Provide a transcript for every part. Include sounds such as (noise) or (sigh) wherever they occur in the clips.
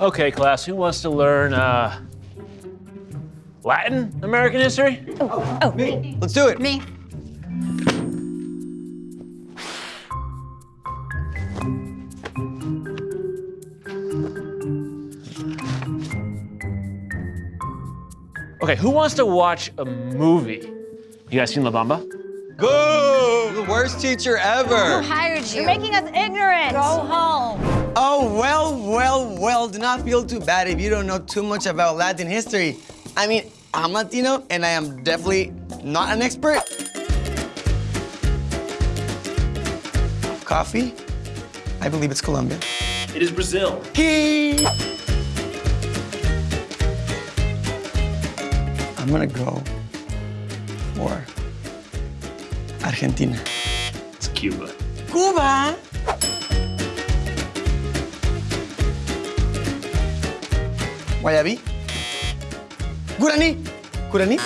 Okay, class, who wants to learn uh, Latin American history? Oh, oh, me. Let's do it. me. Okay, who wants to watch a movie? You guys seen La Bamba? Boo! The worst teacher ever. Who Hired you. You're making us ignorant. Go home. Oh, well, well, well, do not feel too bad if you don't know too much about Latin history. I mean, I'm Latino, and I am definitely not an expert. Coffee? I believe it's Colombia. It is Brazil. Key. I'm gonna go for Argentina. It's Cuba. Cuba. Guayabí. Guarani. Guarani.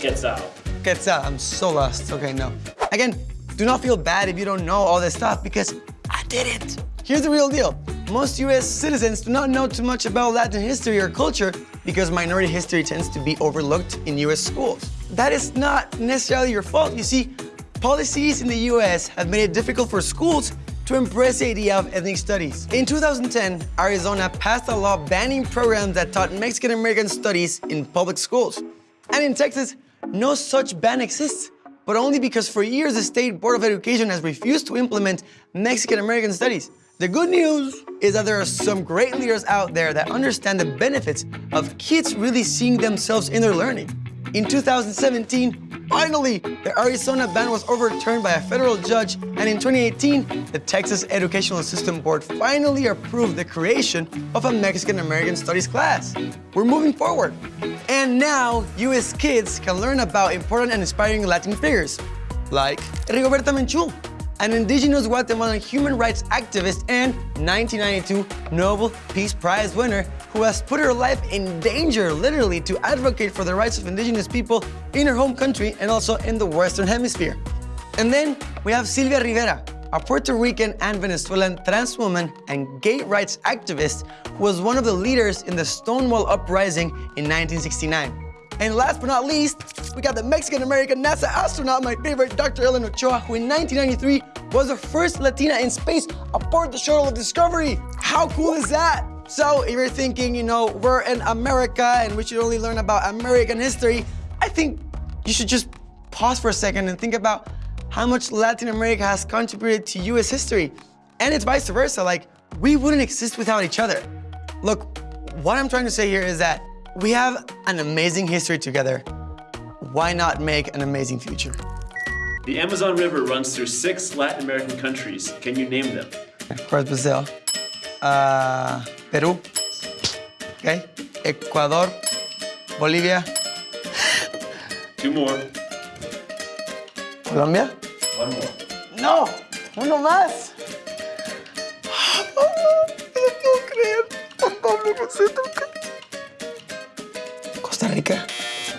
Quetzal. Quetzal. I'm so lost. Okay, no. Again, do not feel bad if you don't know all this stuff because I did it. Here's the real deal. Most US citizens do not know too much about Latin history or culture because minority history tends to be overlooked in US schools. That is not necessarily your fault. You see, policies in the US have made it difficult for schools to embrace the idea of ethnic studies. In 2010, Arizona passed a law banning programs that taught Mexican American studies in public schools. And in Texas, no such ban exists, but only because for years the State Board of Education has refused to implement Mexican American studies. The good news is that there are some great leaders out there that understand the benefits of kids really seeing themselves in their learning. In 2017, finally, the Arizona ban was overturned by a federal judge, and in 2018, the Texas Educational System Board finally approved the creation of a Mexican American Studies class. We're moving forward. And now, US kids can learn about important and inspiring Latin figures, like Rigoberta Menchú, an indigenous Guatemalan human rights activist and 1992 Nobel Peace Prize winner who has put her life in danger literally to advocate for the rights of indigenous people in her home country and also in the Western Hemisphere. And then we have Sylvia Rivera, a Puerto Rican and Venezuelan trans woman and gay rights activist who was one of the leaders in the Stonewall Uprising in 1969. And last but not least, we got the Mexican-American NASA astronaut, my favorite, Dr. Ellen Ochoa, who in 1993 was the first Latina in space aboard the shuttle of Discovery. How cool is that? So if you're thinking, you know, we're in America and we should only learn about American history, I think you should just pause for a second and think about how much Latin America has contributed to US history. And it's vice versa, like, we wouldn't exist without each other. Look, what I'm trying to say here is that we have an amazing history together. Why not make an amazing future? The Amazon River runs through six Latin American countries. Can you name them? Of course, Brazil. Uh, Peru. Okay. Ecuador. Bolivia. Two more. Colombia. One more. No, uno más. No puedo creer. Costa Rica.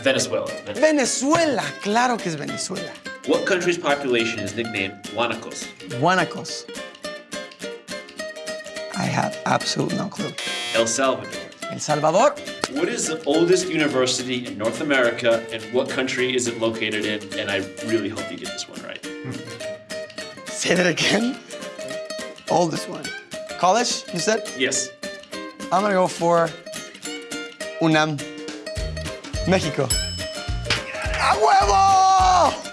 Venezuela. Venezuela. Claro que es Venezuela. What country's population is nicknamed Guanacos? Guanacos. I have absolute no clue. El Salvador. El Salvador. What is the oldest university in North America and what country is it located in? And I really hope you get this one right. (laughs) Say that again. Oldest one. College, you said? Yes. I'm gonna go for UNAM. Mexico. ¡A huevo!